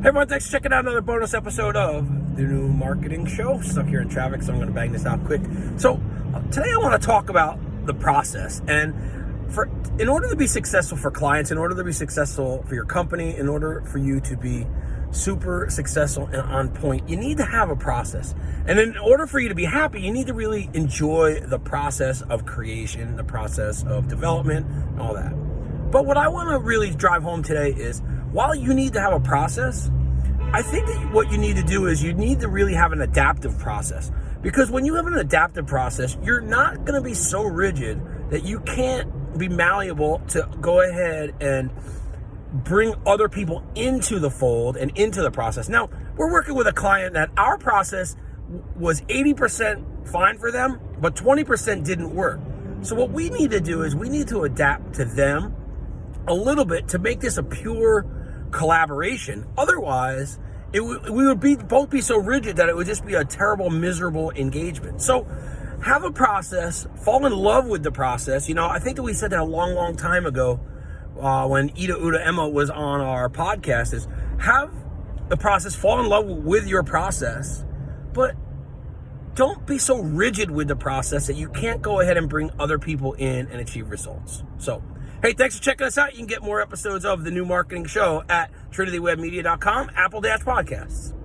Hey everyone, thanks for checking out another bonus episode of the new marketing show. Stuck here in traffic, so I'm going to bang this out quick. So uh, today I want to talk about the process, and for in order to be successful for clients, in order to be successful for your company, in order for you to be super successful and on point, you need to have a process. And in order for you to be happy, you need to really enjoy the process of creation, the process of development, all that. But what I want to really drive home today is while you need to have a process, I think that what you need to do is you need to really have an adaptive process. Because when you have an adaptive process, you're not going to be so rigid that you can't be malleable to go ahead and bring other people into the fold and into the process. Now, we're working with a client that our process was 80% fine for them, but 20% didn't work. So what we need to do is we need to adapt to them a little bit to make this a pure collaboration. Otherwise, it we would be both be so rigid that it would just be a terrible, miserable engagement. So have a process, fall in love with the process. You know, I think that we said that a long, long time ago uh, when Ida Uda Emma was on our podcast is have the process, fall in love with your process, but don't be so rigid with the process that you can't go ahead and bring other people in and achieve results. So Hey, thanks for checking us out. You can get more episodes of the new marketing show at trinitywebmedia.com, Apple Dash Podcasts.